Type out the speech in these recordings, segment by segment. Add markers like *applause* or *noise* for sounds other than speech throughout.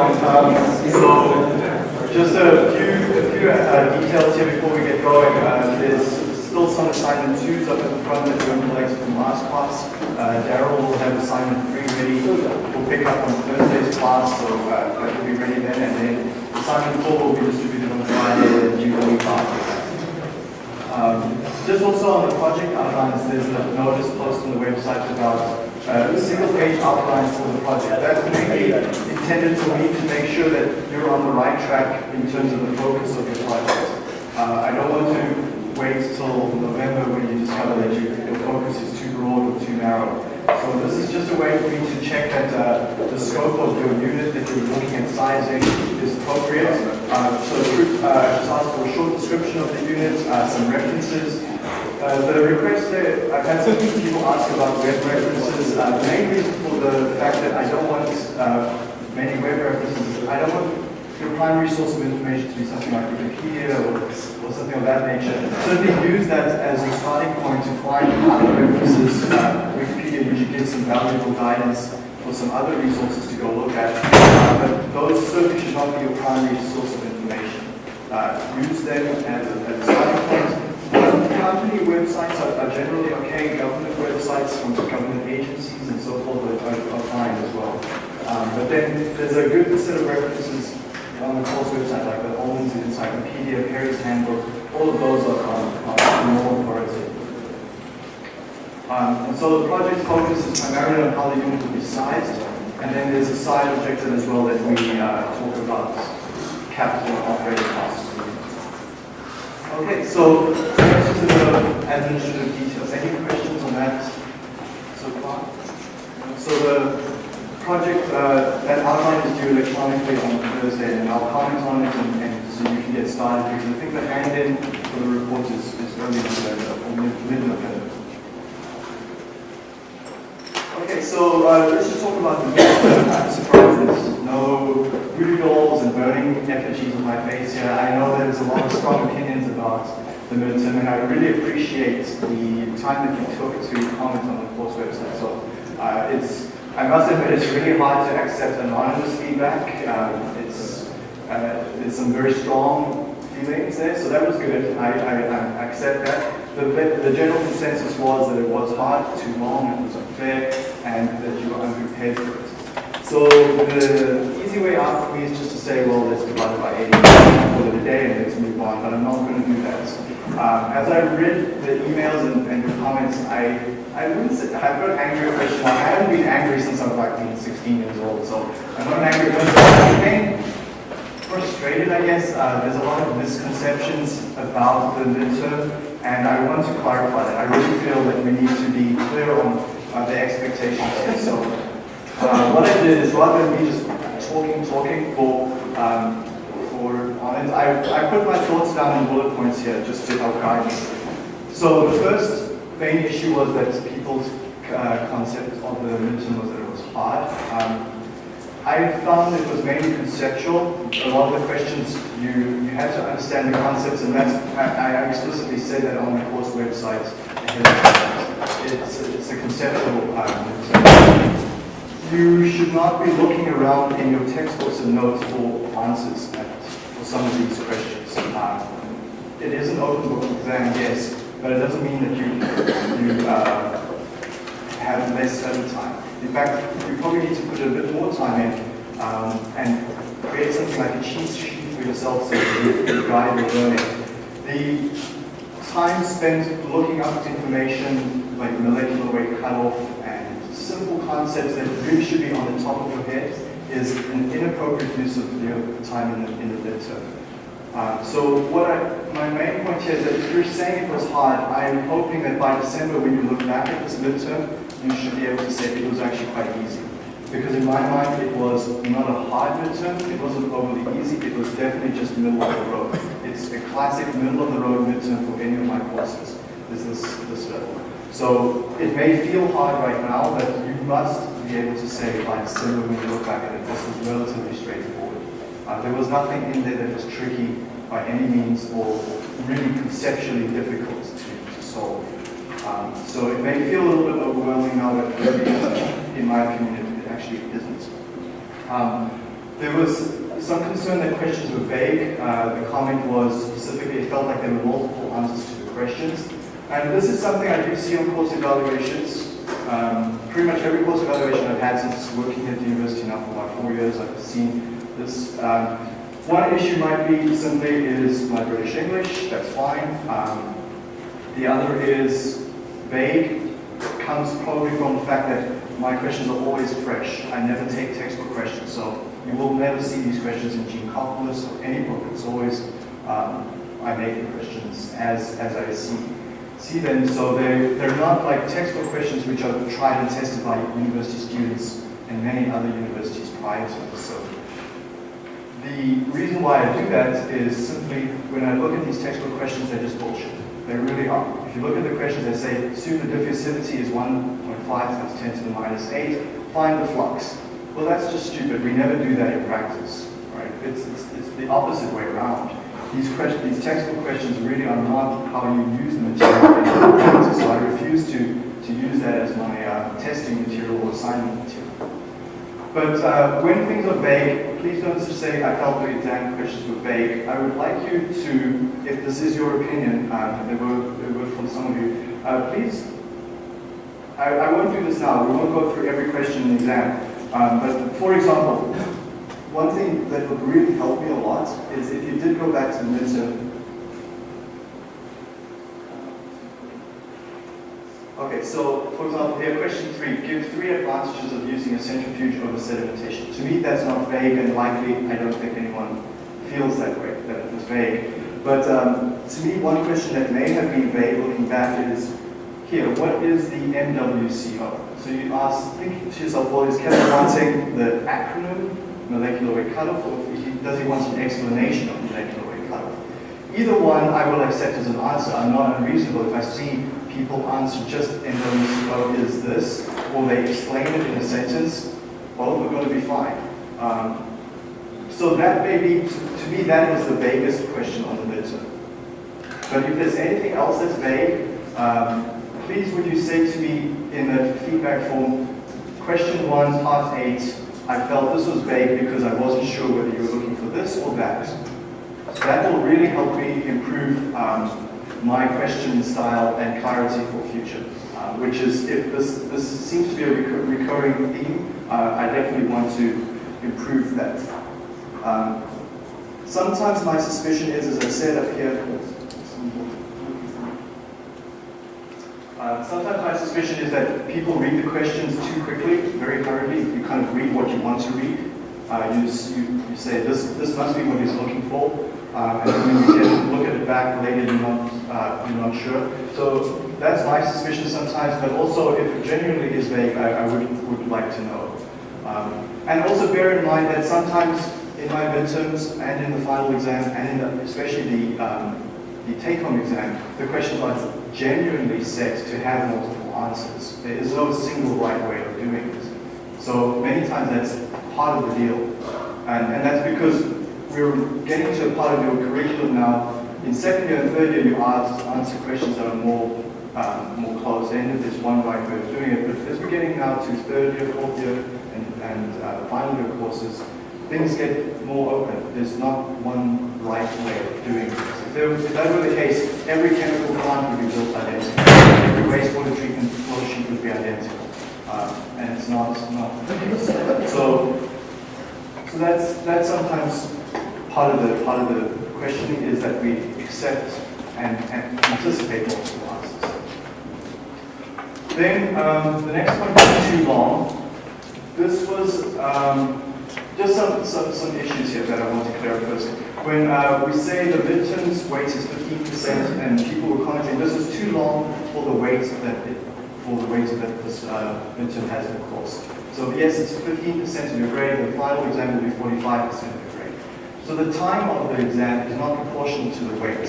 everyone. Um, just a few, a few uh, details here before we get going. Uh, there's still some assignment twos up the front that we collected from last class. Uh, Daryl will have assignment three ready. We'll pick up on Thursday's class, so uh, that will be ready then. And then assignment four will be distributed on Friday, and you will after. Um, just also on the project outlines, there's a notice posted on the website about uh, single page outlines for the project. That's mainly intended for me to make sure that you're on the right track in terms of the focus of your project. Uh, I don't want to wait till November when you discover that you, your focus is too broad or too narrow. So this is just a way for me to check that uh, the scope of your unit that you're looking at sizing is appropriate. Uh, so uh, just ask for a short description of the unit, uh, some references. Uh, the request there, I've had some people ask about web references. Uh, the main reason for the fact that I don't want many web references, I don't want your primary source of information to be something like Wikipedia or, or something of that nature. Certainly use that as a starting point to find other references. Uh, Wikipedia usually gives some valuable guidance for some other resources to go look at. But those certainly should not be your primary source of information. Uh, use them as a, as a starting point. Company websites are, generally okay. Government websites from government agencies and so forth are, are fine but then there's a good set of references on the course website, like the Ullmann's Encyclopedia, Perry's Handbook, all of those are, are, are more authoritative. Um, and so the project focus is primarily on how the unit will be sized, and then there's a side objective as well that we uh, talk about capital and operating costs. Okay, so just the administrative details. Any questions on that so far? So the project, uh, that outline is due electronically on Thursday, and I'll comment on it and, and so you can get started because I think the hand-in for the report is, is early November or mid-November. Okay, so uh, let's just talk about the *coughs* I'm surprised there's no voodoo dolls and burning effigies on my face here. I know there's a lot of strong opinions about the midterm, and I really appreciate the time that you took to comment on the course website. So uh, it's I must admit it's really hard to accept anonymous feedback. Um, it's uh, there's some very strong feelings there, so that was good. I, I, I accept that. The, the general consensus was that it was hard, too long, it was unfair, and that you were unprepared for it. So the easy way out for me is just to say, well, let's divide it by 80, call it a day, and let's move on, but I'm not going to do that. Um, as I read the emails and, and the comments, I, I wouldn't say, I've got angry question. I haven't been angry since I was like 16 years old, so I'm not an angry person. I'm frustrated, I guess. Uh, there's a lot of misconceptions about the midterm, and I want to clarify that. I really feel that we need to be clear on uh, the expectations. So uh, what I did is rather than me just talking, talking for um, on it. I, I put my thoughts down in bullet points here just to help guide me. So the first main issue was that people's uh, concept of the midterm was that it was hard. Um, I found it was mainly conceptual. A lot of the questions, you, you had to understand the concepts, and that's, I, I explicitly said that on the course website. It's, it's a conceptual um, You should not be looking around in your textbooks and notes for answers for some of these questions. Um, it is an open book exam, yes, but it doesn't mean that you, you uh, have less study time. In fact, you probably need to put a bit more time in um, and create something like a cheat sheet for yourself so you can guide your learning. The time spent looking up information like molecular weight cutoff simple concepts that really should be on the top of your head is an inappropriate use of your time in the, in the midterm. Uh, so what I, my main point here is that if you're saying it was hard, I'm hoping that by December when you look back at this midterm, you should be able to say it was actually quite easy. Because in my mind, it was not a hard midterm, it wasn't overly easy, it was definitely just middle of the road. It's a classic middle of the road midterm for any of my courses, is this, this level. So it may feel hard right now, but you must be able to say by December when you look back at it, this is relatively straightforward. Uh, there was nothing in there that was tricky by any means or really conceptually difficult to, to solve. Um, so it may feel a little bit overwhelming now, but in my opinion, it, it actually isn't. Um, there was some concern that questions were vague. Uh, the comment was specifically, it felt like there were multiple answers to the questions. And this is something I do see on course evaluations. Um, pretty much every course evaluation I've had since working at the university now for about four years, I've seen this. Um, one issue might be simply is my British English, that's fine. Um, the other is vague, comes probably from the fact that my questions are always fresh. I never take textbook questions, so you will never see these questions in Geankoplis or any book. It's always, um, I make the questions as, as I see, see them. So they're, they're not like textbook questions which are tried and tested by university students and many other universities prior to this. So the reason why I do that is simply when I look at these textbook questions, they're just bullshit. They really are. If you look at the questions, they say, assume the diffusivity is 1.5 times 10 to the minus 8, find the flux. Well, that's just stupid. We never do that in practice, right? It's, it's, it's the opposite way around. These, these textbook questions really are not how you use the material so I refuse to, to use that as my uh, testing material or assignment material. But uh, when things are vague, please don't just say, I felt the exam questions were vague. I would like you to, if this is your opinion, um, there, were, there were from some of you, uh, please, I, I won't do this now, we won't go through every question in the exam. Um, but for example, one thing that would really help me a lot is if you did go back to midterm. Okay, so for example, here, question three, give three advantages of using a centrifuge over sedimentation. To me, that's not vague and likely, I don't think anyone feels that way, that it was vague. But um, to me, one question that may have been vague looking back is, here, what is the MWCO? So you ask, think to yourself, well, is Kevin wanting the acronym, molecular weight cutoff, or does he want an explanation of molecular weight cutoff? Either one I will accept as an answer. I'm not unreasonable if I see people answer just MWCO is this, or they explain it in a sentence, both are going to be fine. Um, so that may be, to, me, that was the vaguest question on the midterm. But if there's anything else that's vague, um, please would you say to me in the feedback form, question one, part eight, I felt this was vague because I wasn't sure whether you were looking for this or that. So that will really help me improve um, my question style and clarity for future. Uh, which is, if this, this seems to be a recur recurring theme, uh, I definitely want to improve that. Um, sometimes my suspicion is, as I said up here, Uh, sometimes my suspicion is that people read the questions too quickly, very hurriedly. You kind of read what you want to read. Uh, you, you, you, say, this, this must be what he's looking for. Uh, and then when you get, look at it back later, you're not, uh, you're not sure. So that's my suspicion sometimes, but also if it genuinely is vague, I, I would, would like to know. Um, and also bear in mind that sometimes in my midterms and in the final exam, and the, especially the, um, the take-home exam, the questions are genuinely set to have multiple answers. There is no single right way of doing this. So many times that's part of the deal. And, and that's because we're getting to a part of your curriculum now. In second year and third year, you ask, answer questions that are more um, more close-ended. There's one right way of doing it. But as we're getting now to third year, fourth year, and, and uh, final year courses, things get more open. There's not one right way of doing this. If, there, if that were the case, every chemical plant would be built identical. Every wastewater treatment flow sheet would be identical. Uh, and it's not, not the case. So, so that's, that's sometimes part of the, part of the questioning is that we accept and, and anticipate multiple answers. Then um, the next one is too long. This was um, just some, some, some issues here that I want to clear up first. When uh, we say the midterms weight is 15% and people were commenting this is too long for the weight that it, for the weight that this uh, midterm has in the course. So yes, it's 15% of your grade, the final exam will be 45% of your grade. So the time of the exam is not proportional to the weight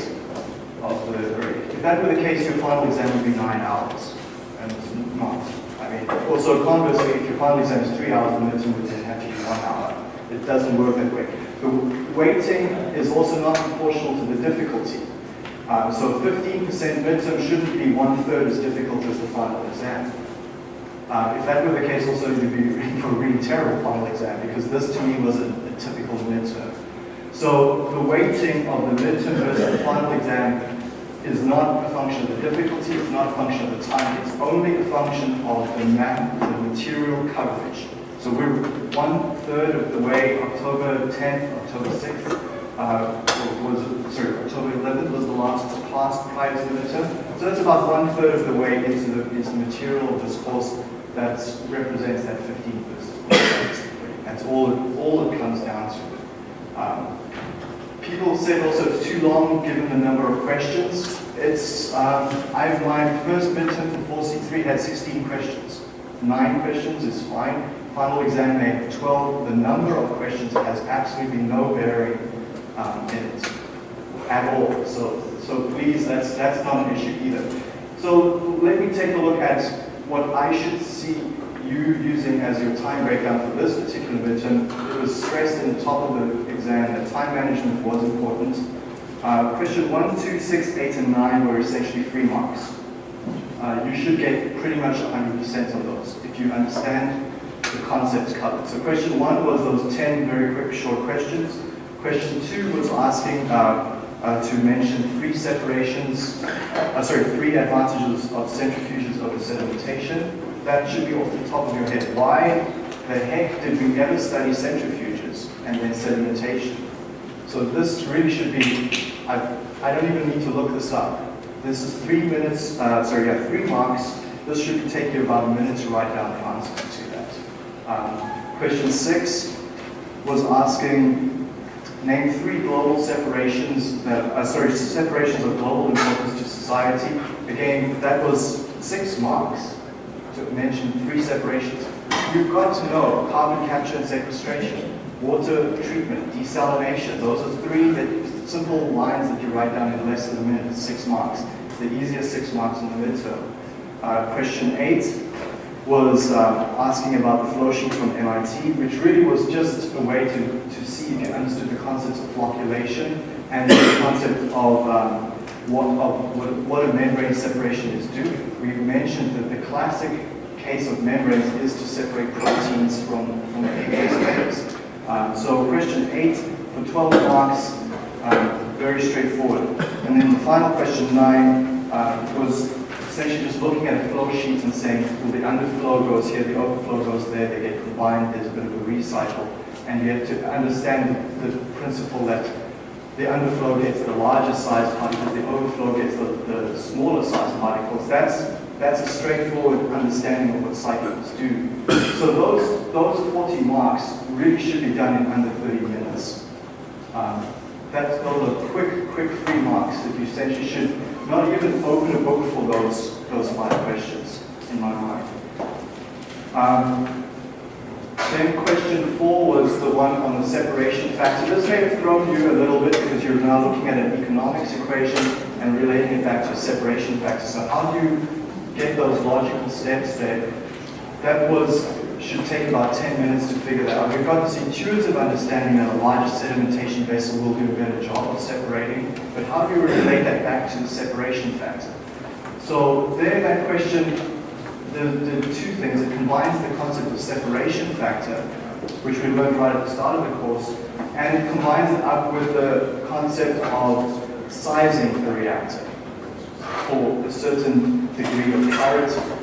of the grade. If that were the case, your final exam would be nine hours, and it's not. I mean, also conversely, if your final exam is three hours, the midterm would then have to be one hour. It doesn't work that way. The weighting is also not proportional to the difficulty. Um, so 15% midterm shouldn't be one-third as difficult as the final exam. Uh, if that were the case, also you'd be reading for a really terrible final exam because this to me was a, a typical midterm. So the weighting of the midterm versus the final exam is not a function of the difficulty, it's not a function of the time, it's only a function of the map, the material coverage. So we're one third of the way, October 10th, October 6th, uh, was, sorry, October 11th was the last class prior to the midterm. So that's about one third of the way into the, into the material of this course that represents that 15 versus That's all, all it comes down to. Um, people said also it's too long given the number of questions. It's, um, I've, my first midterm for 4C3 had 16 questions. Nine questions is fine. Final exam may have 12. The number of questions has absolutely no bearing um, in it at all. So, so please, that's, that's not an issue either. So let me take a look at what I should see you using as your time breakdown for this particular midterm. It was stressed in the top of the exam that time management was important. Uh, question 1, 2, 6, 8, and 9 were essentially free marks. Uh, you should get pretty much 100% of those if you understand the concepts covered. So question 1 was those 10 very quick short questions. Question 2 was asking uh, uh, to mention three separations, uh, sorry, three advantages of centrifuges over sedimentation. That should be off the top of your head. Why the heck did we ever study centrifuges and then sedimentation? So this really should be, I, I don't even need to look this up. This is three minutes, uh, sorry, yeah, three marks. This should take you about a minute to write down the answer. Um, question six was asking Name three global separations, that, uh, sorry, separations of global importance to society. Again, that was six marks to mention three separations. You've got to know carbon capture and sequestration, water treatment, desalination. Those are three that, simple lines that you write down in less than a minute, six marks. The easiest six marks in the midterm. Uh, question eight, was uh, asking about the flow sheet from MIT, which really was just a way to, to see if you understood the concepts of flocculation and the *coughs* concept of, um, what, of what, what, a membrane separation is doing. We mentioned that the classic case of membranes is to separate proteins from, from aqueous um, so question 8 for 12 marks, um, very straightforward. And then the final question 9 uh, was essentially just looking at a flow sheet and saying, well, the underflow goes here, the overflow goes there, they get combined, there's a bit of a recycle. And you have to understand the principle that the underflow gets the larger size particles, the overflow gets the, the smaller size particles. That's, that's a straightforward understanding of what cyclones do. So those, those 40 marks really should be done in under 30 minutes. Um, that's, those are quick, quick free marks that you essentially should not even open a book for those, those five questions in my mind. Um, then question four was the one on the separation factor. This may have thrown you a little bit because you're now looking at an economics equation and relating it back to a separation factor. So how do you get those logical steps there? That was should take about 10 minutes to figure that out. We've got this intuitive understanding that a larger sedimentation vessel will do a better job of separating, but how do you relate that back to the separation factor? So there, that question, the, the two things, it combines the concept of separation factor, which we learned right at the start of the course, and it combines it up with the concept of sizing the reactor for a certain degree of clarity.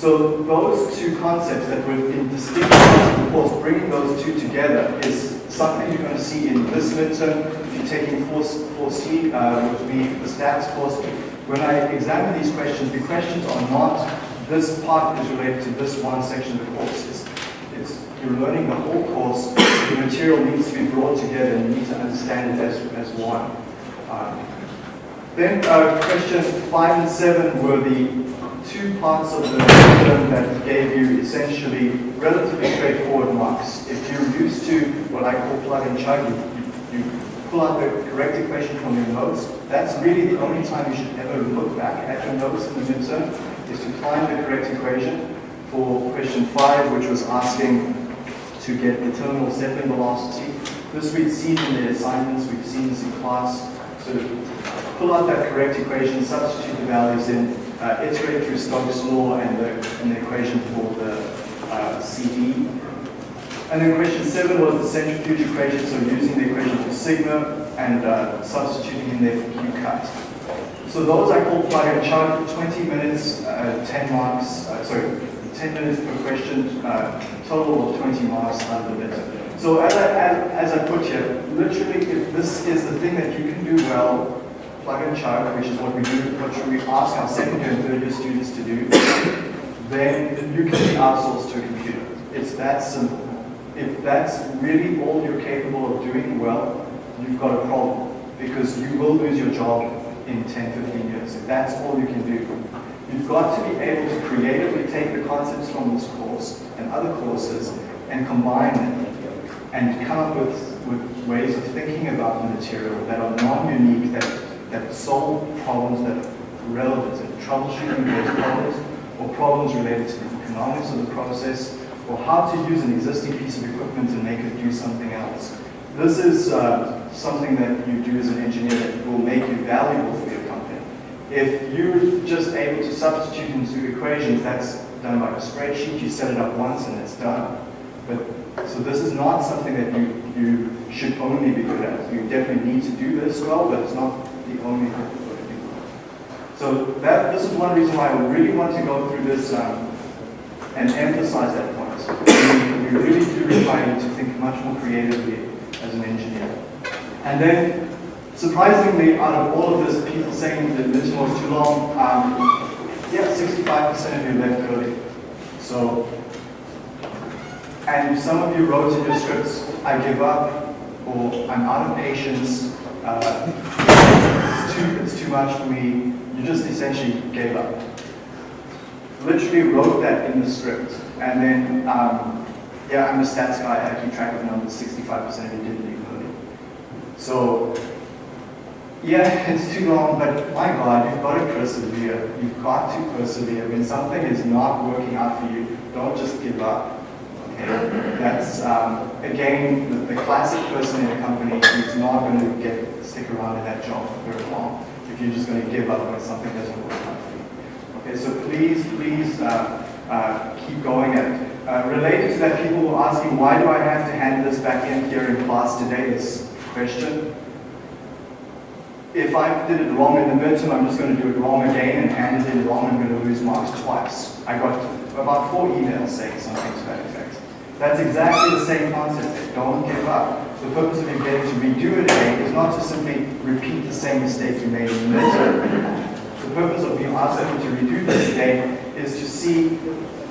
So those two concepts that distinct parts of course, bringing those two together is something you're going to see in this midterm. If you're taking 4C, uh, which would be the stats course, when I examine these questions, the questions are not this part is related to this one section of the course. It's, it's you're learning the whole course. The material needs to be brought together and you need to understand it as, as one. Um, then uh, questions five and seven were the two parts of the term that gave you essentially relatively straightforward marks. If you're used to what I call plug and chug, you, you, you pull out the correct equation from your notes. That's really the only time you should ever look back at your notes in the midterm, is to find the correct equation for question five, which was asking to get the terminal settling velocity. This we've seen in the assignments, we've seen this in class. So pull out that correct equation, substitute the values in, uh, iterate through Stokes' law and the, and the equation for the uh, CD. And then question seven was the centrifuge equation, so using the equation for sigma and uh, substituting in there for Q cut. So those I call plug and chug, 20 minutes, uh, 10 marks, uh, sorry, 10 minutes per question, uh, total of 20 marks midterm. So as I, as, as I put here, literally if this is the thing that you can do well, plug and chug, which is what we do, what we ask our second year and third year students to do, then you can be outsourced to a computer. It's that simple. If that's really all you're capable of doing well, you've got a problem because you will lose your job in 10, 15 years. If that's all you can do. You've got to be able to creatively take the concepts from this course and other courses and combine them and come up with, with ways of thinking about the material that are non-unique, that, that solve problems that are relevant and troubleshooting those problems or problems related to the economics of the process or how to use an existing piece of equipment and make it do something else. This is uh, something that you do as an engineer that will make you valuable for your company. If you're just able to substitute into equations, that's done by a spreadsheet. You set it up once and it's done. But so this is not something that you you should only be good at. You definitely need to do this well, but it's not only to do well. So that this is one reason why I really want to go through this um, and emphasize that point. We, we really do require you to think much more creatively as an engineer. And then, surprisingly, out of all of this, people saying that this was too long, um, yeah, 65% of you left early. So, and some of you wrote in your scripts, I give up, or I'm out of patience, uh, it's, too, it's too much me. You just essentially gave up. Literally wrote that in the script. And then, um, yeah, I'm a stats guy, I keep track of numbers, 65% of you didn't leave early. So, yeah, *laughs* it's too long, but my God, you've got to persevere. You've got to persevere. When something is not working out for you, don't just give up. Okay? That's, um, again, the, the, classic person in a company who's not going to get stick around in that job for very long you're just going to give up when something doesn't work out for you. Okay, so please, please uh, uh, keep going at it. Uh, related to that, people were asking, why do I have to hand this back in here in class today, this question. If I did it wrong in the midterm, I'm just going to do it wrong again and hand it in wrong, I'm going to lose marks twice. I got about four emails saying something to that effect. That's exactly the same concept. Don't give up. The purpose of you getting to redo it again is not to simply repeat the same mistake you made in the midterm. The purpose of being asked to redo this again is to see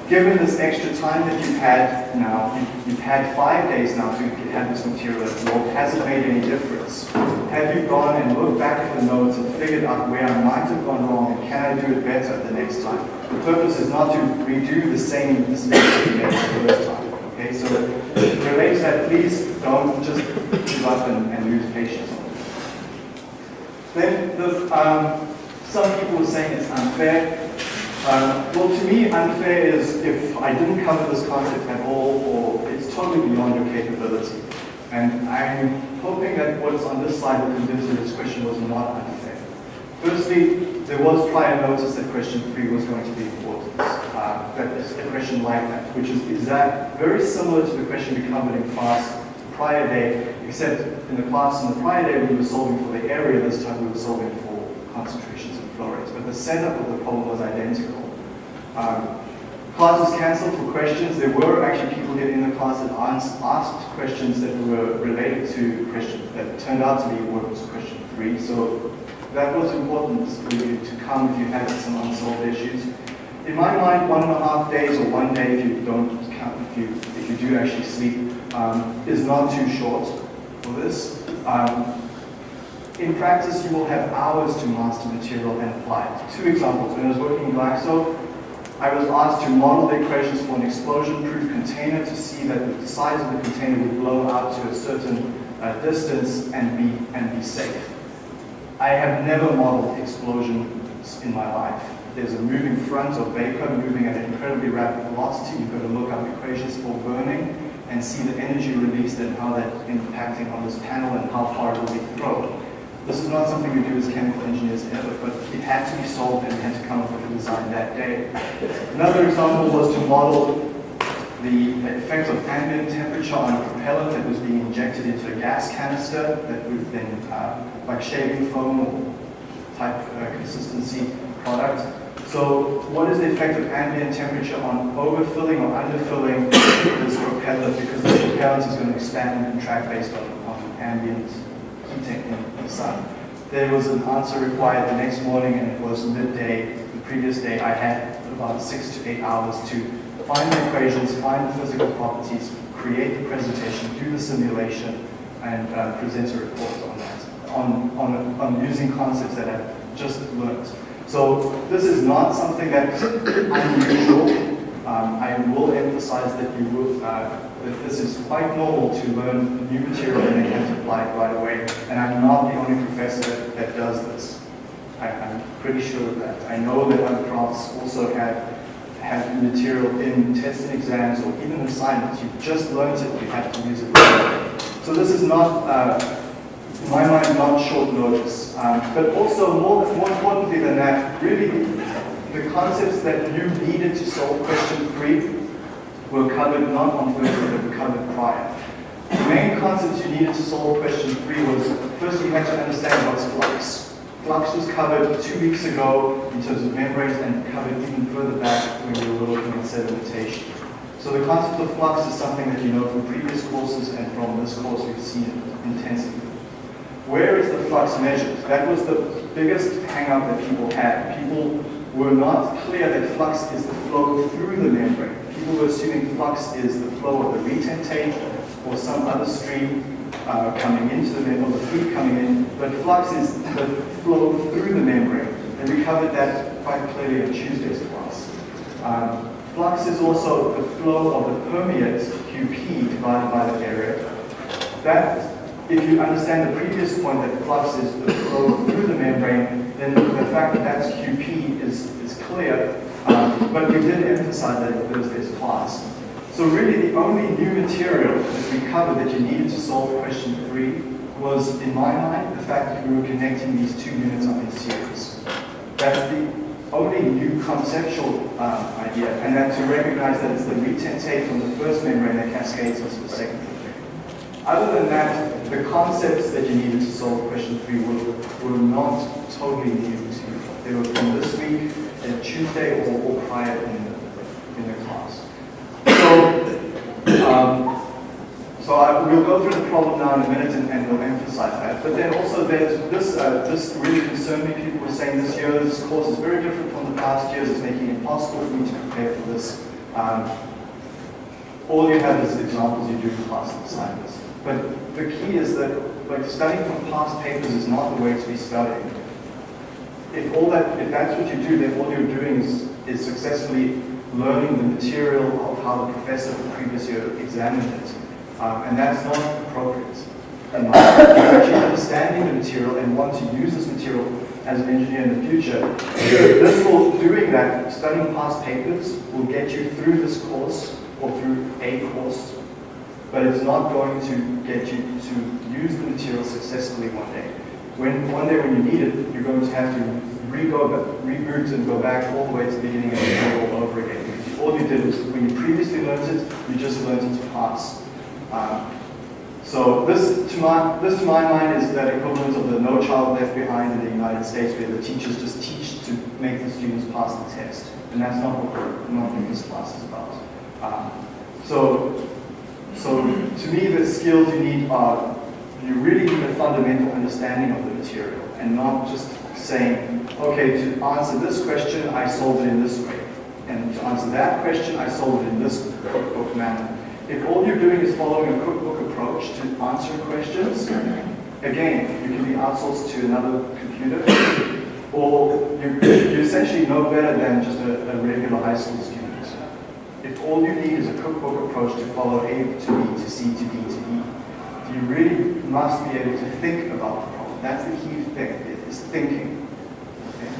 given this extra time that you've had now, you've, you've, had five days now to have this material absorbed, has it made any difference? Have you gone and looked back at the notes and figured out where I might have gone wrong and can I do it better the next time? The purpose is not to redo the same mistake you made the first time. Okay, so relate to that, please don't just give up and, and lose patience. Then the, um, some people are saying it's unfair. Um, well, to me, unfair is if I didn't cover this concept at all, or it's totally beyond your capability. And I'm hoping that what's on this slide will convince you this question was not unfair. Firstly, there was prior notice that question three was going to be important. Uh, that a question like that, which is, is that very similar to the question we covered in class prior day, except in the class in the prior day we were solving for the area, this time we were solving for concentrations of flow rates. But the setup of the problem was identical. Um, class was cancelled for questions. There were actually people here in the class that asked questions that were related to questions that turned out to be what was question three. So that was important for you to come if you had some unsolved issues. In my mind, one and a half days or one day if you don't count, if you if you do actually sleep, um, is not too short for this. Um, in practice, you will have hours to master material and apply it. Two examples. When I was working in Glaxo, I was asked to model the equations for an explosion-proof container to see that the size of the container would blow out to a certain uh, distance and be, and be safe. I have never modeled explosions in my life. There's a moving front of vapor moving at an incredibly rapid velocity. You've got to look up equations for burning and see the energy released and how that's impacting on this panel and how far it will be thrown. This is not something we do as chemical engineers ever, but it had to be solved and we had to come up with a design that day. Another example was to model the effect of ambient temperature on a propellant that was being injected into a gas canister that would then, uh, like shaving foam type uh, consistency product. So what is the effect of ambient temperature on overfilling or underfilling *coughs* this propellant because the propellant is going to expand and contract based on, on ambient heating in the sun. There was an answer required the next morning and it was midday. The previous day I had about six to eight hours to find the equations, find the physical properties, create the presentation, do the simulation, and uh, present a report on that, on, on, on using concepts that I've just learned. So this is not something that's unusual. Um, I will emphasize that you will, uh, that this is quite normal to learn new material and then apply it right away. And I'm not the only professor that, that does this. I, am pretty sure of that. I know that other profs also have have material in tests and exams or even assignments. You've just learned it, you have to use it. So this is not uh, in my mind, not short notice. Um, but also, more, more importantly than that, really the concepts that you needed to solve question three were covered not on Thursday, but were covered prior. The main concepts you needed to solve question three was, first you had to understand what's flux. Flux was covered two weeks ago in terms of membranes and covered even further back when we were looking at sedimentation. So the concept of flux is something that you know from previous courses and from this course we've seen it intensively. Where is the flux measured? That was the biggest hang-up that people had. People were not clear that flux is the flow through the membrane. People were assuming flux is the flow of the retentate or some other stream uh, coming into the membrane, or the fluid coming in, but flux is the flow through the membrane. And we covered that quite clearly in Tuesday's class. Um, flux is also the flow of the permeate, QP, divided by the area. That if you understand the previous point that flux is the flow through the membrane, then the fact that that's QP is, is clear, um, but we did emphasize that in Thursday's class. So really the only new material that we covered that you needed to solve question three was, in my mind, the fact that we were connecting these two units up in series. That's the only new conceptual um, idea, and that to recognize that it's the retentate from the first membrane that cascades into the second other than that, the concepts that you needed to solve question three were, were not totally new to you. They were from this week, and Tuesday, or, or prior in the, in the class. So, um, so I, we'll go through the problem now in a minute and, and we'll emphasize that. But then also this, uh, this really concerned me. People were saying this year, this course is very different from the past years. It's making it impossible for me to prepare for this. Um, all you have is examples you do in class assignments. But the key is that like studying from past papers is not the way to be studying. If all that, if that's what you do, then all you're doing is, is successfully learning the material of how the professor of the previous year examined it. Um, and that's not appropriate. And actually understanding the material and want to use this material as an engineer in the future, this will, doing that, studying past papers will get you through this course or through a course but it's not going to get you to use the material successfully one day. When one day when you need it, you're going to have to reboot and go back all the way to the beginning of the all over again. All you did was, when you previously learned it, you just learned it to pass. Um, so this to, my, this, to my mind, is that equivalent of the No Child Left Behind in the United States, where the teachers just teach to make the students pass the test. And that's not what, not this class is about. Um, so so to me, the skills you need are, you really need a fundamental understanding of the material and not just saying, okay, to answer this question, I solved it in this way. And to answer that question, I solved it in this cookbook manner. If all you're doing is following a cookbook approach to answering questions, again, you can be outsourced to another computer, or you, you essentially know better than just a, a regular high school student if all you need is a cookbook approach to follow A to B to C to D to E, you really must be able to think about the problem. That's the key thing, is thinking. Okay?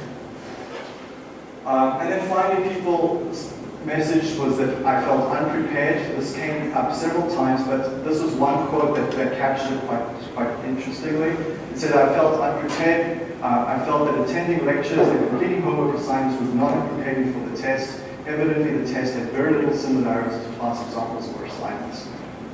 Uh, and then finally, people's message was that I felt unprepared. This came up several times, but this was one quote that, that captured it quite, quite interestingly. It said, I felt unprepared. Uh, I felt that attending lectures and completing homework assignments would not have prepared me for the test evidently the test had very little similarity to class examples or assignments.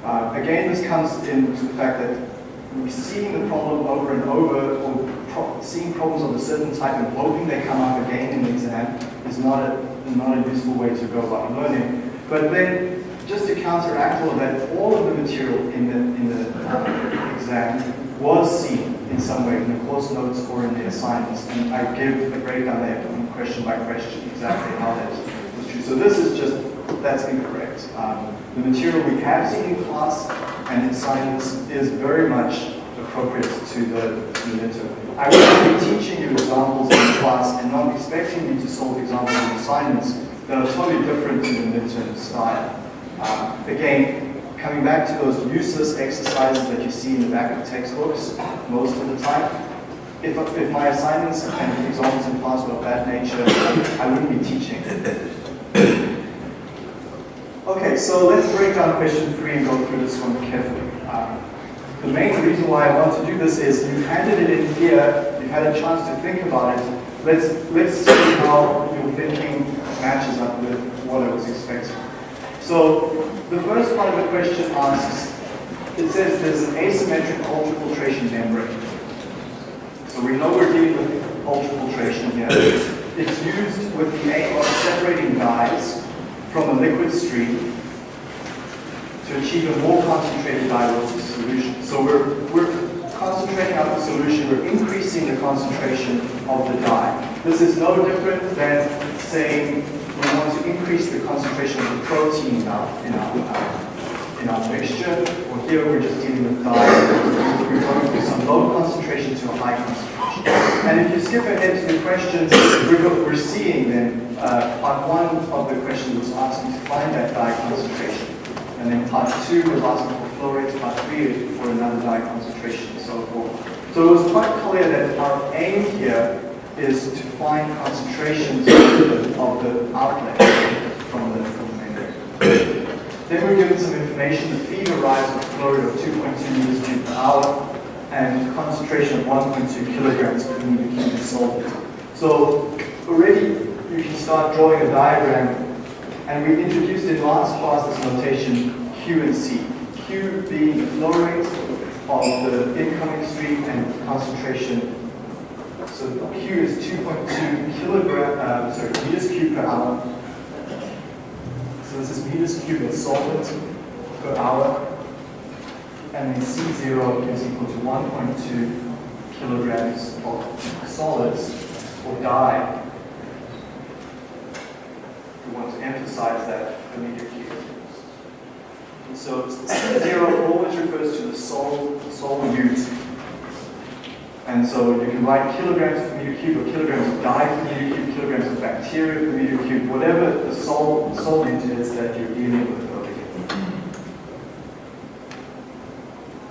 Uh, again, this comes into the fact that we're seeing the problem over and over, or pro seeing problems of a certain type and hoping they come up again in the exam is not a, not a useful way to go about learning. But then, just to counteract all of that, all of the material in the, in the uh, exam was seen in some way in the course notes or in the assignments. And I give a breakdown there question by question exactly how that. So this is just, that's incorrect. Um, the material we have seen in class and in science is very much appropriate to the, the midterm. I will be teaching you examples in class and not expecting you to solve examples in assignments that are totally different to the midterm style. Um, again, coming back to those useless exercises that you see in the back of textbooks most of the time, if, if my assignments and examples in class were of that nature, I wouldn't be teaching. Okay, so let's break down question three and go through this one carefully. Um, the main reason why I want to do this is you handed it in here, you've had a chance to think about it. Let's, let's see how your thinking matches up with what I was expecting. So the first part of the question asks, it says there's an asymmetric ultrafiltration membrane. So we know we're dealing with ultrafiltration here. It's used with the aim of separating dyes from a liquid stream to achieve a more concentrated dye solution. So we're, we're concentrating out the solution, we're increasing the concentration of the dye. This is no different than saying we want to increase the concentration of the protein in our, in our, in our mixture, or here we're just dealing with dye. We're going from some low concentration to a high concentration. And if you skip ahead to the questions, we're, we're seeing then, uh, part one of the question was asking to find that dye concentration. And then part two was asking for flow rates, part three for another dye concentration and so forth. So it was quite clear that our aim here is to find concentrations of the outlet from the, from the membrane. Then we're given some information, the feed arrives with flow rate of 2.2 meters per hour and concentration of 1.2 kilograms per meter cubed solvent. So already you can start drawing a diagram, and we introduced in last class this notation Q and C. Q being the flow rate of the incoming stream and concentration. So Q is 2.2 kilogram, uh, sorry, meters cubed per hour. So this is meters cubed of solvent per hour and then C0 is equal to 1.2 kilograms of solids or dye. We want to emphasize that per meter so C0 always refers to the sol solute. And so you can write kilograms per meter cube or kilograms of dye per meter cube, kilograms of bacteria per meter cube, whatever the sol is that you're dealing with.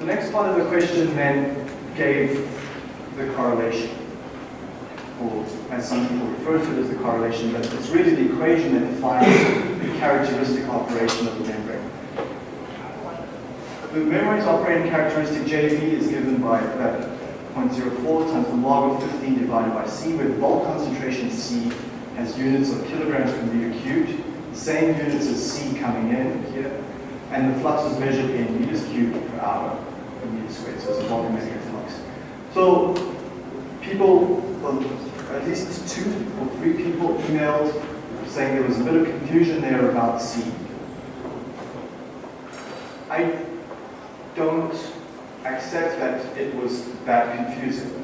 The next part of the question then gave the correlation, or as some people refer to it as the correlation, but it's really the equation that defines the characteristic operation of the membrane. The membrane's operating characteristic JV is given by that 0.04 times the log of 15 divided by C, where the bulk concentration C has units of kilograms per meter cubed, same units as C coming in here, and the flux is measured in meters cubed per hour a volumetric flux. So people, well, at least two or three people emailed saying there was a bit of confusion there about C. I don't accept that it was that confusing,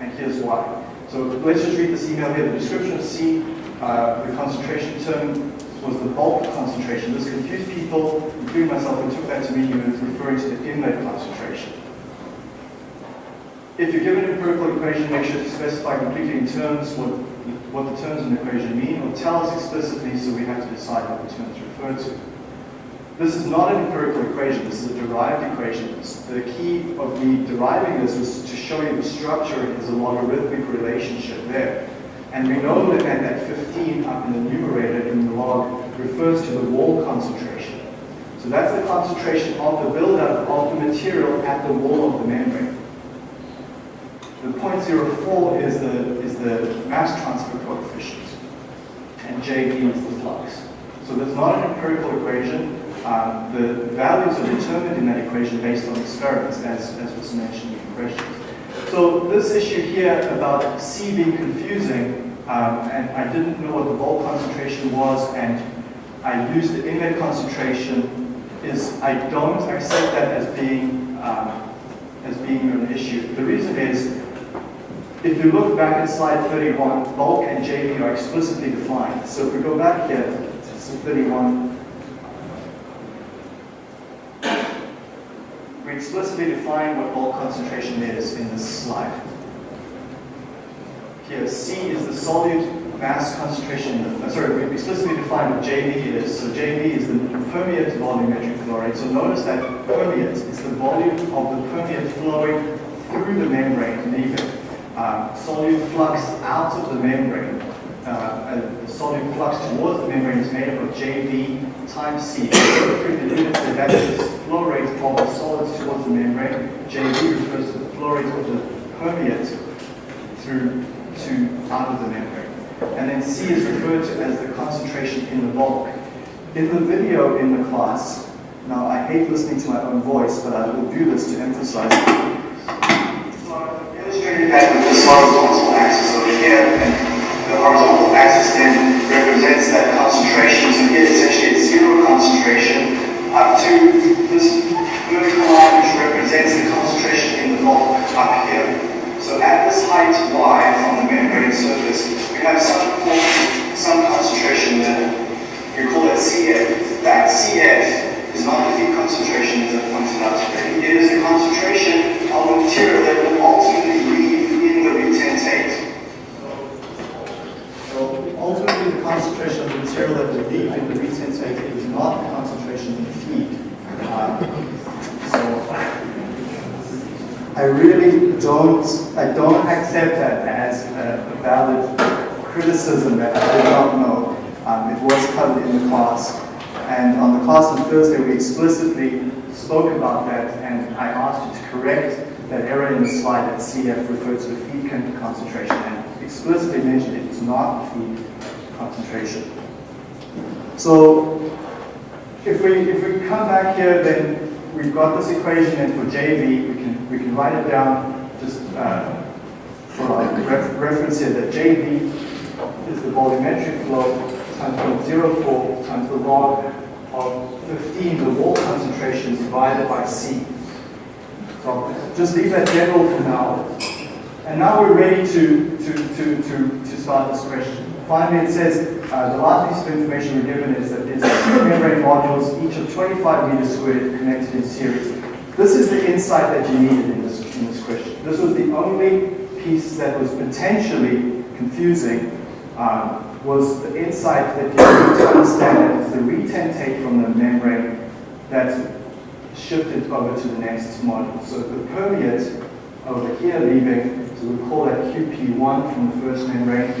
and here's why. So let's just read this email here. The description of C, uh, the concentration term was the bulk concentration. This confused people, including myself, and took that to mean was referring to the inlet concentration. If you're given an empirical equation, make sure to specify completely in terms what, what the terms in the equation mean, or tell us explicitly so we have to decide what the terms refer to. This is not an empirical equation, this is a derived equation. The key of me deriving this was to show you the structure is a logarithmic relationship there. And we know that that 15 up in the numerator in the log refers to the wall concentration. So that's the concentration of the buildup of the material at the wall of the membrane. The 0.04 is the, is the mass transfer coefficient. and JV is the flux. So that's not an empirical equation. Um, the values are determined in that equation based on experiments, as, as was mentioned in the questions. So this issue here about C being confusing, um, and I didn't know what the bulk concentration was, and I used the inlet concentration, is I don't accept that as being um, as being an issue. The reason is, if you look back at slide 31, bulk and JV are explicitly defined. So if we go back here to slide 31, we explicitly define what bulk concentration is in this slide. Here, C is the solute mass concentration, uh, sorry, we explicitly define what JV is. So JV is the permeate volumetric flow rate. So notice that permeate is the volume of the permeate flowing through the membrane, leaving um, solute flux out of the membrane. Uh, the solute flux towards the membrane is made up of JV times C. So that is the flow rate of the solids towards the membrane. JV refers to the flow rate of the permeate through to out of the membrane. And then C is referred to as the concentration in the bulk. In the video in the class, now I hate listening to my own voice, but I will do this to emphasize. So I've illustrated that with this horizontal axis over here, and the horizontal axis then represents that concentration. So here it's actually at zero concentration up to this vertical line which represents the concentration in the bulk up here. So at this height y from the membrane surface, we have some some concentration there. We call it CF. That CF is not the concentration as I pointed out. It is the concentration of the material that will ultimately leave in the retentate. So ultimately the concentration of the material that will leave in the retentate is not the concentration in the feed. Uh, I really don't, I don't accept that as a valid criticism that I did not know. Um, it was covered in the class. And on the class on Thursday, we explicitly spoke about that, and I asked you to correct that error in the slide that CF referred to the feed concentration, and explicitly mentioned it is not feed concentration. So if we, if we come back here, then we've got this equation, and for JV, we can, we can write it down just uh, for our ref reference here that JV is the volumetric flow times 0.04 times the log of 15, the wall concentration divided by C. So just leave that general for now. And now we're ready to, to, to, to, to start this question. Finally, it says uh, the last piece of information we're given is that there's two membrane modules, each of 25 meters squared, connected in series. This is the insight that you needed in this, in this question. This was the only piece that was potentially confusing, um, was the insight that you need to understand that it's the retentate from the membrane that shifted over to the next module. So the permeate over here leaving, so we call that QP1 from the first membrane,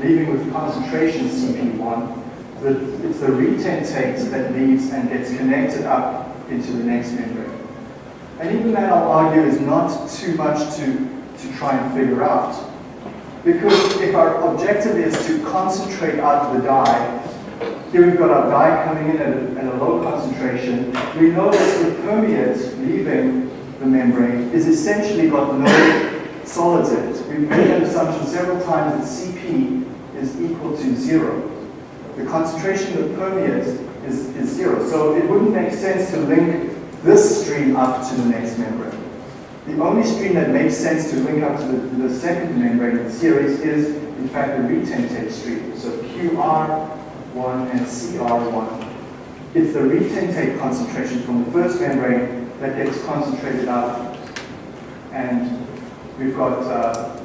leaving with concentration CP1, the, it's the retentate that leaves and gets connected up into the next membrane. And even that, I'll argue, is not too much to, to try and figure out. Because if our objective is to concentrate out the dye, here we've got our dye coming in at a, at a low concentration. We know that the permeate leaving the membrane is essentially got no *coughs* solids in it. We've made that assumption several times that Cp is equal to zero. The concentration of permeate is, is zero. So it wouldn't make sense to link this stream up to the next membrane. The only stream that makes sense to link up to the, the second membrane in the series is, in fact, the retentate stream. So QR1 and CR1. It's the retentate concentration from the first membrane that gets concentrated up. And we've got uh,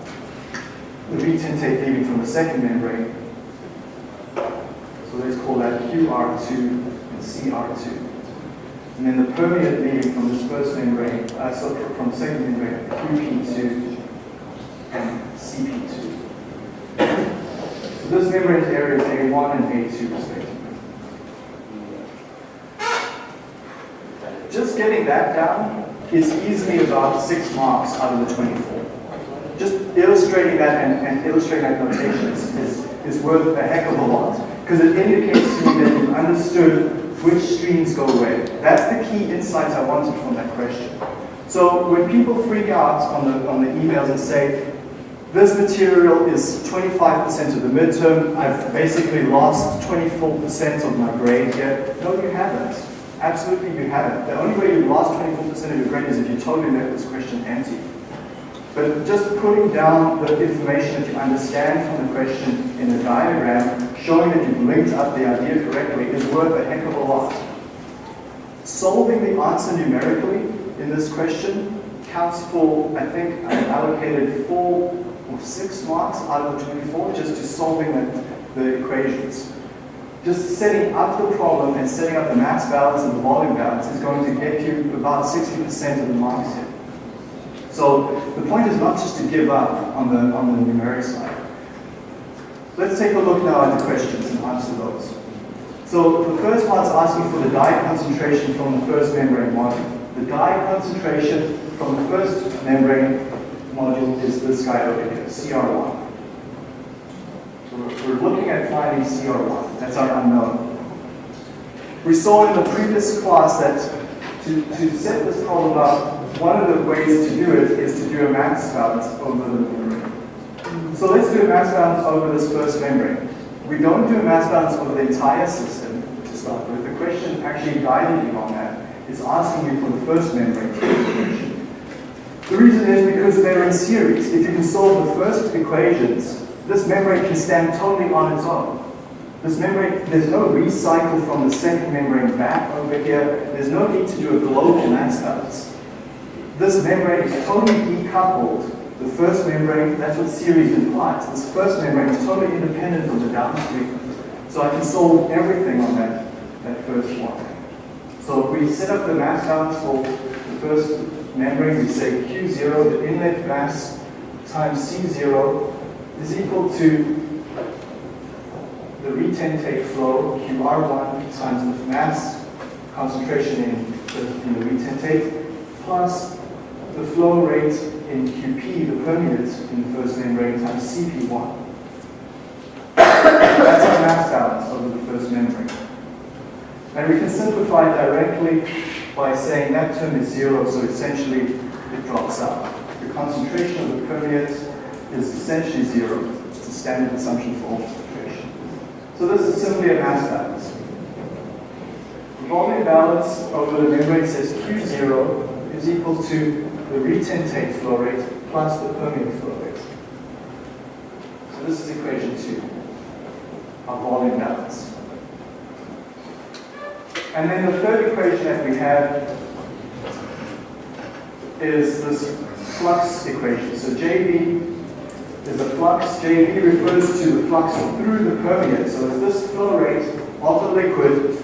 the retentate leaving from the second membrane. So let's call that QR2 and CR2. And then the permeate leaving from this first membrane, uh, so from the second membrane, QP2 and CP2. So this membrane area is A1 and A2 respectively. Just getting that down is easily about six marks out of the 24 just illustrating that and, and illustrating that notation is, is, is, worth a heck of a lot. because it indicates to me that you've understood which streams go where. That's the key insight I wanted from that question. So when people freak out on the, on the emails and say, this material is 25% of the midterm, I've basically lost 24% of my grade here. No, you haven't. Absolutely you haven't. The only way you lost 24% of your grade is if you totally left this question empty. But just putting down the information that you understand from the question in a diagram, showing that you've linked up the idea correctly, is worth a heck of a lot. Solving the answer numerically in this question counts for, I think, I allocated four or six marks out of the 24 just to solving the, the equations. Just setting up the problem and setting up the mass balance and the volume balance is going to get you about 60% of the marks here. So the point is not just to give up on the, on the numeric side. Let's take a look now at the questions and answer those. So the first part's asking for the dye concentration from the first membrane module. The dye concentration from the first membrane module is this guy over here, CR1. So we're looking at finding CR1. That's our unknown. We saw in the previous class that to, to set this problem up, one of the ways to do it is to do a mass balance over the membrane. So let's do a mass balance over this first membrane. We don't do a mass balance over the entire system to start with. The question actually guiding you on that is asking you for the first membrane. The reason is because they're in series. If you can solve the first equations, this membrane can stand totally on its own. This membrane, there's no recycle from the second membrane back over here. There's no need to do a global mass balance. This membrane is totally decoupled. The first membrane, that's what series implies. This first membrane is totally independent of the downstream. So I can solve everything on that, that first one. So if we set up the mass balance for the first membrane, we say Q0, the inlet mass times C0 is equal to the retentate flow, QR1 times the mass concentration in the, in the retentate, plus the flow rate in QP, the permeate in the first membrane, times CP1. That's our mass balance over the first membrane. And we can simplify directly by saying that term is zero, so essentially it drops out. The concentration of the permeate is essentially zero. It's a standard assumption for all concentration. So this is simply a mass balance. The volume balance over the membrane says Q0 is equal to the retentate flow rate plus the permeate flow rate. So this is equation two, our volume balance. And then the third equation that we have is this flux equation. So JV is a flux. JV refers to the flux through the permeate. So it's this flow rate of the liquid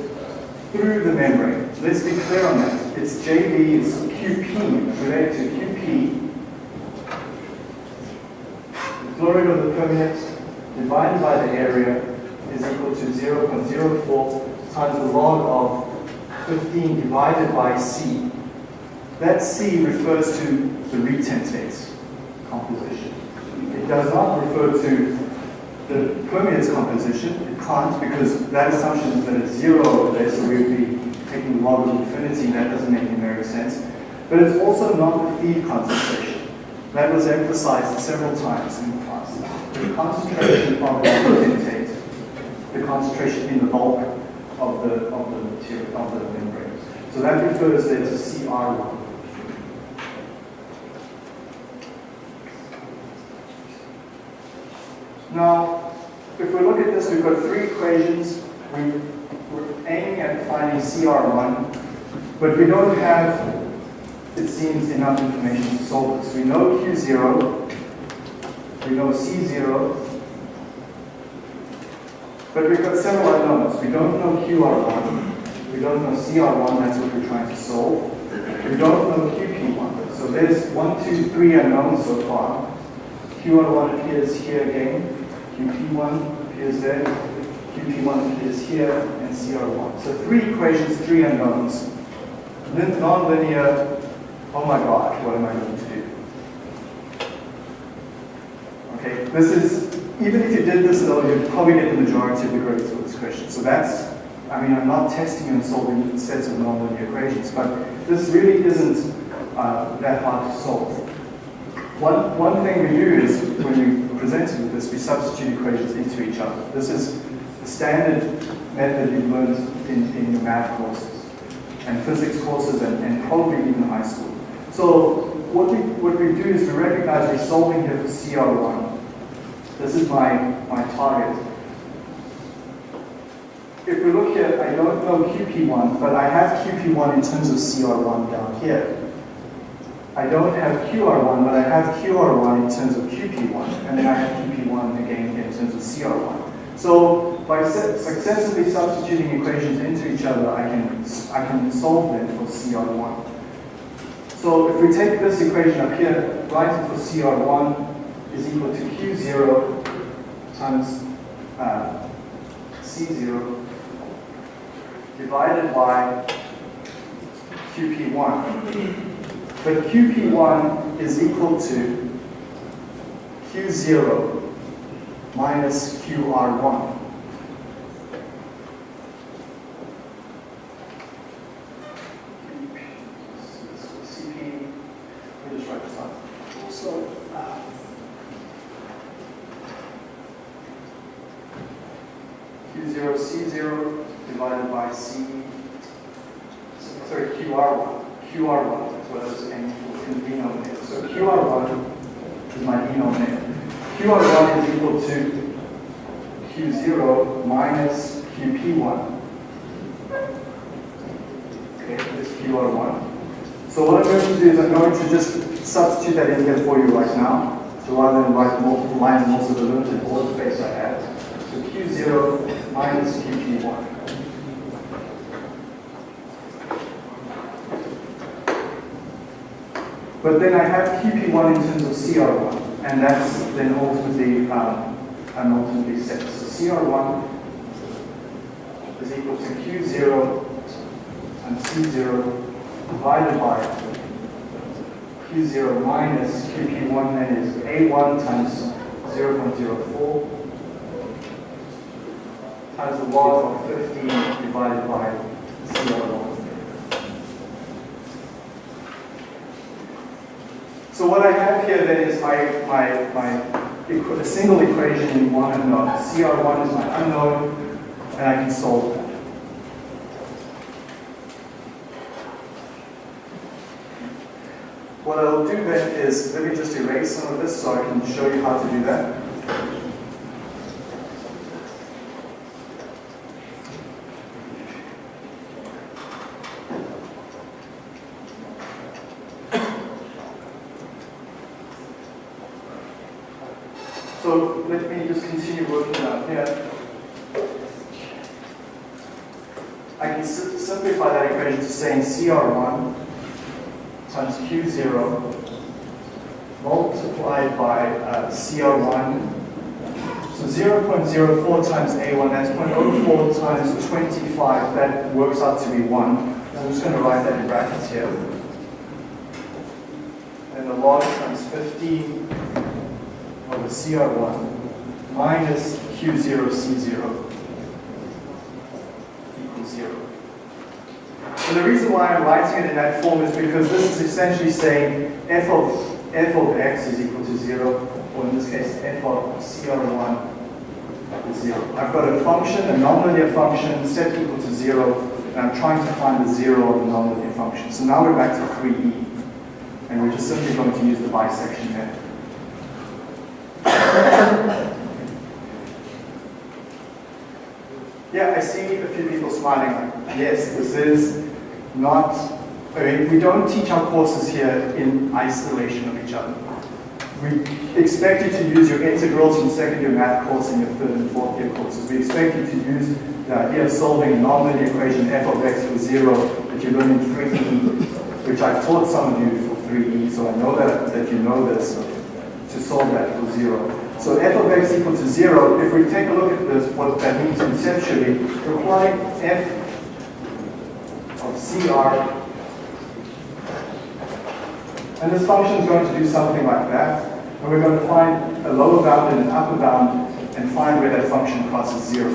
through the membrane. Let's be clear on that. It's JV, it's QP, related to QP. The flow rate of the permeate divided by the area is equal to 0.04 times the log of 15 divided by C. That C refers to the retentate composition. It does not refer to the permeate's composition. It can't because that assumption is that it's zero over there, so we would be taking the log of infinity, and that doesn't make numeric sense. But it's also not the feed concentration. That was emphasized several times in the class. The concentration of the intake, the concentration in the bulk of the of the material of the membrane. So that refers there to CR1. Now, if we look at this, we've got three equations. We, we're aiming at finding CR1, but we don't have it seems enough information to solve this. We know Q0, we know C0, but we've got several unknowns. We don't know QR1, we don't know CR1, that's what we're trying to solve. We don't know QP1. So there's one, two, three unknowns so far. QR1 appears here again, QP1 appears there, QP1 appears here, and CR1. So three equations, three unknowns. Non-linear oh my God, what am I going to do? Okay, this is even if you did this though, you'd probably get the majority of the grades for this question. So that's, I mean, I'm not testing and solving sets of nonlinear equations, but this really isn't uh, that hard to solve. One, one thing we do is, when we presented with this, we substitute equations into each other. This is the standard method you've learned in, in your math courses and physics courses and, and probably even high school. So what we, what we do is we recognize we're solving here for CR1. This is my, my target. If we look here, I don't know QP1, but I have QP1 in terms of CR1 down here. I don't have QR1, but I have QR1 in terms of QP1, and then I have QP1 again in terms of CR1. So by successively substituting equations into each other, I can, I can solve them for CR1. So if we take this equation up here, write it for CR1 is equal to Q0 times uh, C0 divided by QP1. But QP1 is equal to Q0 minus QR1. CP, let me just write this out. So, uh, Q0, C0 divided by C, sorry, QR1, QR1 as well as n in the denominator. So QR1 is my denominator. QR1 is equal to Q0 minus QP1. Okay, this QR1. So what I'm going to do is I'm going to just substitute that in here for you right now. So rather than write multiple lines and also the limited board space I have. So Q0 minus QP1. But then I have QP1 in terms of CR1, and that's then ultimately, um, I'm ultimately set. So CR1 is equal to Q0 and C0 divided by Q0 minus QP1, that is A1 times 0.04 times the log of 15 divided by CR1. So what I have here then is my, my, my a single equation in one unknown. CR1 is my unknown, and I can solve that. What I'll do then is, let me just erase some of this so I can show you how to do that. So let me just continue working out here. I can simplify that equation to saying CR1 times Q0 multiplied by uh, CR1. So 0.04 times A1, that's 0.04 times 25, that works out be 1. I'm just going to write that in brackets here. And the log times 15 over CR1 minus Q0 C0 equals 0. And the reason why I'm writing it in that form is because this is essentially saying f of, f of x is equal to 0, or in this case, f of CR1 is 0. I've got a function, a nonlinear function, set equal to 0, and I'm trying to find the 0 of the nonlinear function. So now we're back to 3e, and we're just simply going to use the bisection method. Yeah, I see a few people smiling. Yes, this is not, I mean, we don't teach our courses here in isolation of each other. We expect you to use your integrals from second year math course and your third and fourth year courses. We expect you to use the idea of solving a nonlinear equation f of x for zero that you learned in 3e, which I've taught some of you for 3e, so I know that, that you know this, to solve that for zero. So f of x equal to zero, if we take a look at this, what that means conceptually, we're applying f of CR, and this function is going to do something like that. And we're going to find a lower bound and an upper bound and find where that function crosses zero.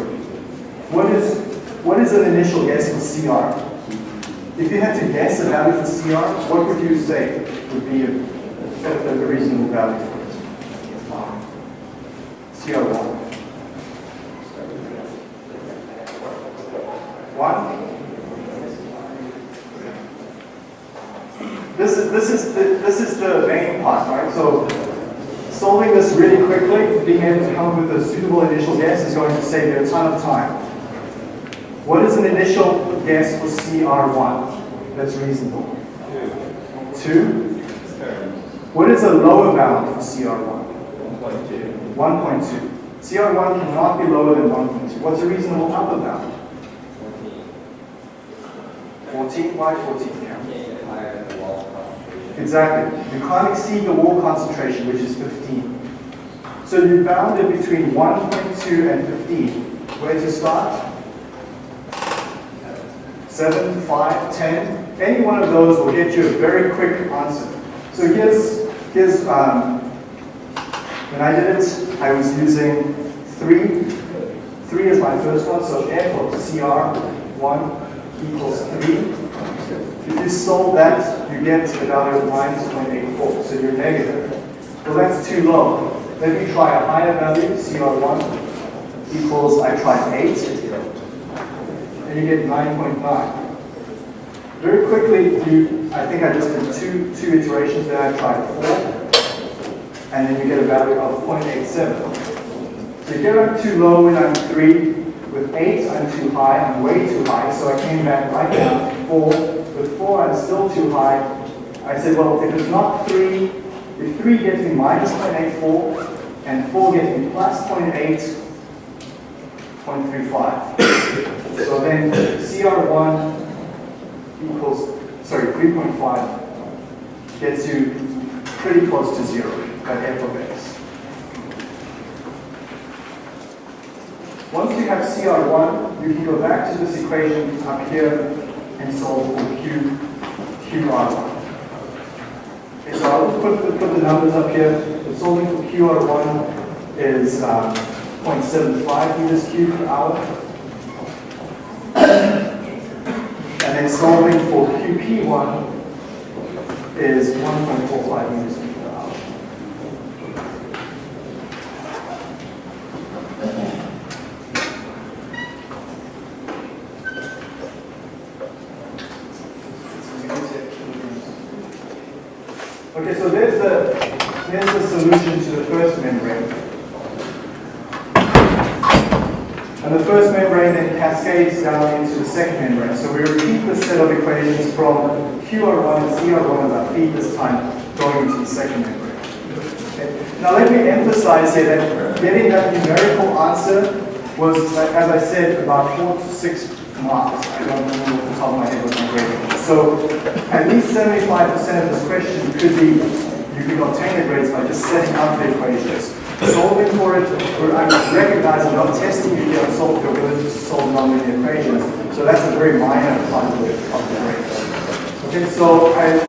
What is, what is an initial guess for CR? If you had to guess a value for CR, what would you say would be a, a, a reasonable value for it? CR1. One? This is, this is, the, this is the main part, right? So solving this really quickly, being able to come up with a suitable initial guess is going to save you a ton of time. What is an initial guess for CR1 that's reasonable? Two. What is a lower bound for CR1? 1.2. CR1 cannot be lower than 1.2. What's a reasonable upper bound? 14? Why 14? Exactly. You can't exceed the wall concentration, which is 15. So you bounded between 1.2 and 15. Where to start? 7, 5, 10. Any one of those will get you a very quick answer. So here's, here's um, when I did it, I was using 3. 3 is my first one, so of CR1 equals 3. If you solve that, you get about a minus 0.84, so you're negative. Well, that's too low. Let me try a higher value, CR1 equals, I tried 8, and you get 9.9. Very quickly, you, I think I just did two, two iterations there, I tried 4, and then you get a value of 0.87. So get up too low when I'm 3, with 8 I'm too high, I'm way too high, so I came back right down, 4, with 4 I'm still too high. I said, well, if it's not 3, if 3 gets me minus 0.84 and 4 gets me plus 0.8, 0.35. so then CR1 equals, sorry, 3.5 gets you pretty close to 0 at f of x. Once you have CR1, you can go back to this equation up here and solve for Q, QR1. Okay, so I'll put put the numbers up here. The solving for QR1 is um, 0.75 meters cubed per hour. and then solving for QP1 is 1.45 meters cubed per hour. Okay, so there's the, here's the solution to the first membrane. And the first membrane then cascades down into the second membrane. So we repeat the set of equations from QR1 and CR1 about this time going into the second membrane. Okay. Now let me emphasize here that getting that numerical answer was, as I said, about four to six marks. I don't remember off the top of my head what my grade was. So at least 75% of this question could be, you could obtain the grades by just setting up the equations. Solving for it, we're recognizing, not testing you here on solve your ability to solve nonlinear equations. So that's a very minor part of the grade. Okay, so I